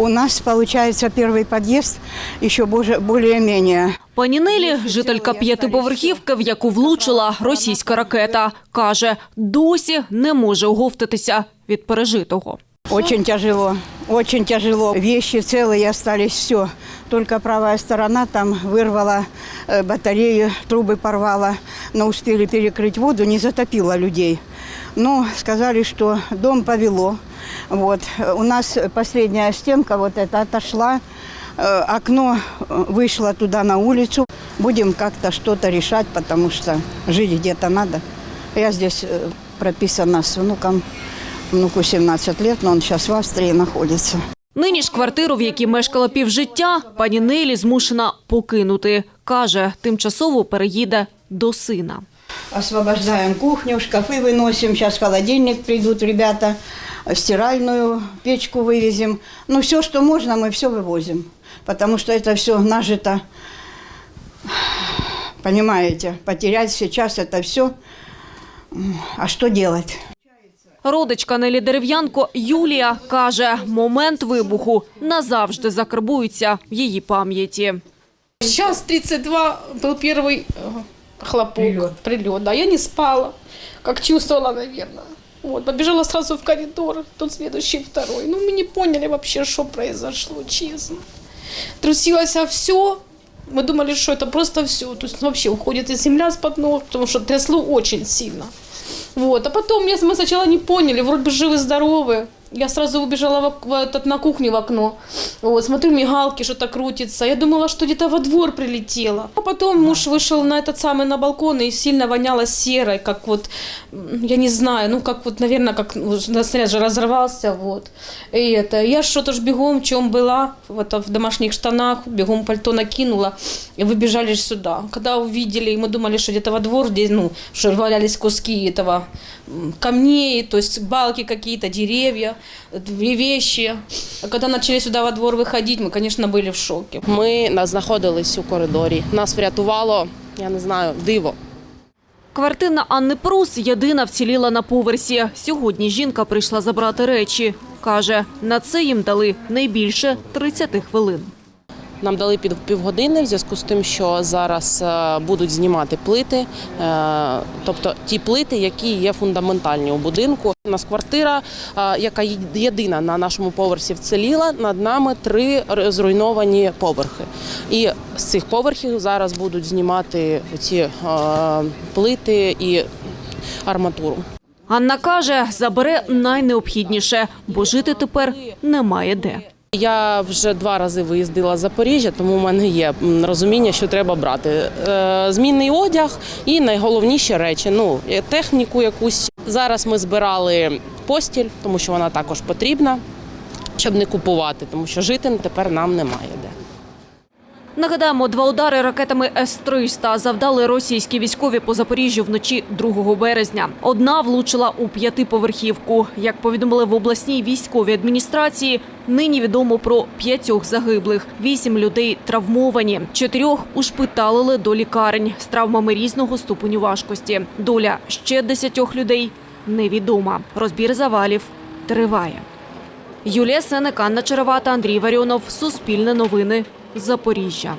У нас, получается, первый подъезд еще боже- более-менее. Пані Нелі, жителька п'ятиповерхівки, в яку влучила російська ракета, каже, досі не може оговтатися від пережитого. Очень тяжело, очень тяжело. Вещи целые остались, все. Только правая сторона там вырвала э, батарею, трубы порвала, но успели перекрыть воду, не затопило людей. Но сказали, что дом повело. Вот. Э, У нас последняя стенка вот эта отошла, э, окно э, вышло туда на улицу. Будем как-то что-то решать, потому что жить где-то надо. Я здесь э, прописана с внуком. Внуку 17 лет, но он сейчас в Австрии находится. Нині ж квартиру, в якій мешкала півжиття, пані Нелі змушена покинути. Каже, тимчасово переїде до сина. Освобождаем кухню, шкафы выносим. Сейчас холодильник придут ребята, стиральную печку вывезем. Ну, все, что можно, мы все вывозим. Потому что это все нажито. Понимаете, потерять сейчас это все. А что делать? Родичка Нелі Дерев'янко Юлія каже, момент вибуху назавжди закарбується в її пам'яті. Сейчас 32 был первый э, хлопок, прилет. Да, я не спала, как чувствовала, наверное. Вот, побежала сразу в коридор, тут следующий второй. Ну, мы не поняли вообще, что произошло, честно. Трусилось все. Мы думали, что это просто все. То есть вообще уходит и земля с-под ног, потому что трясло очень сильно. Вот. А потом я, мы сначала не поняли, вроде бы живы-здоровы. Я сразу убежала в, в этот, на кухню в окно. Вот, смотрю, мигалки, что-то крутится. Я думала, что где-то во двор прилетело. А потом муж вышел на этот самый на балкон и сильно воняло серой, как вот, я не знаю, ну как вот, наверное, как ну, на снаряд же разорвался, вот. И это, я что-то ж бегом, в чем была, вот в домашних штанах, бегом пальто накинула, и выбежали сюда. Когда увидели, мы думали, что где-то во двор, где, ну, что валялись куски этого камней, то есть балки какие-то, деревья, вещи. А когда начали сюда во двор выходить, мы, конечно, были в шоке. Ми нас знаходились у коридорі. Нас врятувало, я не знаю, диво. Квартира Анни Прус єдина вціліла на поверсі. Сьогодні жінка прийшла забрати речі. Каже, на це їм дали найбільше 30 хвилин. Нам дали під півгодини в зв'язку з тим, що зараз е, будуть знімати плити, е, тобто ті плити, які є фундаментальні у будинку. У нас квартира, е, яка єдина на нашому поверсі вціліла. Над нами три зруйновані поверхи. І з цих поверхів зараз будуть знімати ці плити і арматуру. Анна каже, забере найнеобхідніше, бо жити тепер немає де. Я вже два рази виїздила з Запоріжжя, тому в мене є розуміння, що треба брати. Е, Змінний одяг і найголовніші речі. Ну, е, техніку якусь. Зараз ми збирали постіль, тому що вона також потрібна, щоб не купувати, тому що жити тепер нам немає де. Нагадаємо, два удари ракетами С-300 завдали російські військові по Запоріжжю вночі 2 березня. Одна влучила у п'ятиповерхівку. Як повідомили в обласній військовій адміністрації, нині відомо про п'ятьох загиблих. Вісім людей травмовані. Чотирьох ушпиталили до лікарень з травмами різного ступеню важкості. Доля ще десятьох людей невідома. Розбір завалів триває. Юлія Сенек, Анна Черевата, Андрій Варіонов. Суспільне новини. Запоріжжя.